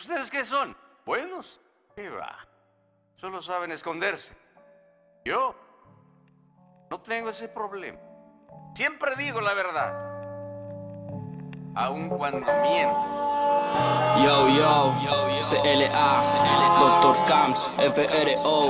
¿Ustedes qué son? ¿Buenos? ¿Qué va? Solo saben esconderse. Yo no tengo ese problema. Siempre digo la verdad. Aun cuando miento. Yo, yo, CLA, Dr. Camps, FRO,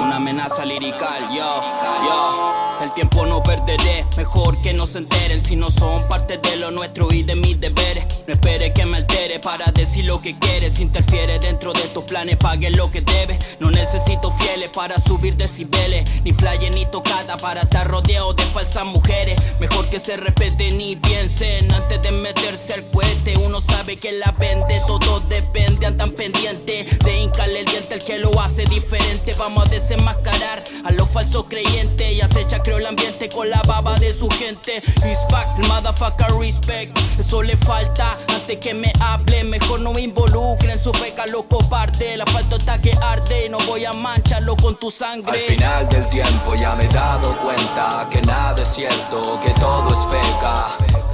una amenaza lirical, yo, yo. El tiempo no perderé, mejor que no se enteren si no son parte de lo nuestro y de mis deberes. No espere que me altere para decir lo que quieres. Interfiere dentro de tus planes, pague lo que debe. No necesito fieles para subir decibeles, ni flyes ni tocata para estar rodeado de falsas mujeres. Mejor que se respeten y piensen antes de meterse al cohete. Uno sabe que la vende, todo depende, andan pendiente de hincarle el diente el que lo hace diferente. Vamos a desenmascarar a los falsos creyentes y acecha creo el ambiente con la baba de su gente. Is fact, motherfucker respect. Eso le falta antes que me hable. Mejor no me involucre en su feca, loco parte. La falta está que arde no voy a mancharlo con tu sangre. Al final del tiempo ya me he dado cuenta que nada es cierto, que todo es feca.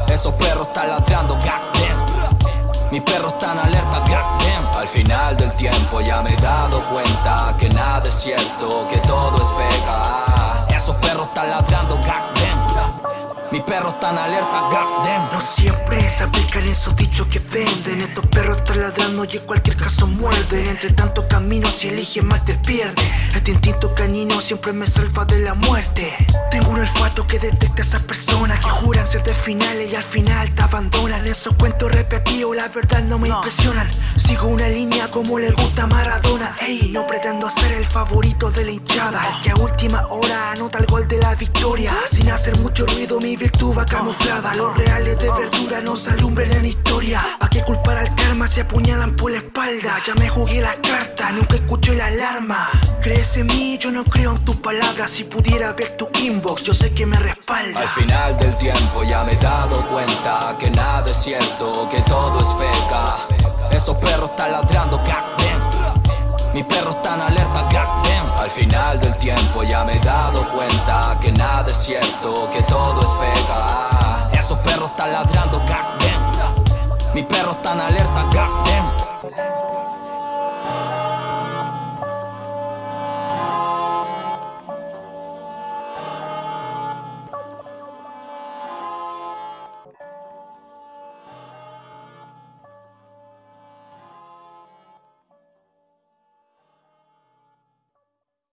Esos perros están ladrando, goddamn. Mis perros están alerta, goddamn. Al final del tiempo ya me he dado cuenta que nada es cierto, que todo es feca. Ladrando, goddamn. Mis perros están alerta, goddamn. No siempre se aplican esos dichos que venden. Estos perros están ladrando y en cualquier caso muerden. Entre tanto camino si eligen mal te pierde. Este instinto canino siempre me salva de la muerte. Tengo un olfato que detecta a esas personas Que juran ser de finales y al final te abandonan. Esos cuentos repetidos la verdad no me impresionan. Sigo una línea como le gusta a Maradona. Ey, no pretendo ser el favorito de la hinchada. El que a última hora anota el gol de la victoria. Sin hacer mucho ruido mi virtud va camuflada Los reales de verdura nos alumbren en historia ¿Pa' qué culpar al karma si apuñalan por la espalda? Ya me jugué la carta, nunca escuché la alarma ¿Crees en mí? Yo no creo en tus palabras Si pudiera ver tu inbox, yo sé que me respalda Al final del tiempo ya me he dado cuenta que nada es cierto, que todo es feca. Esos perros están ladrando, goddamn. Mis perros están alerta, goddamn. Al final del tiempo ya me he dado cuenta que nada es cierto, que están alerta, goddamn.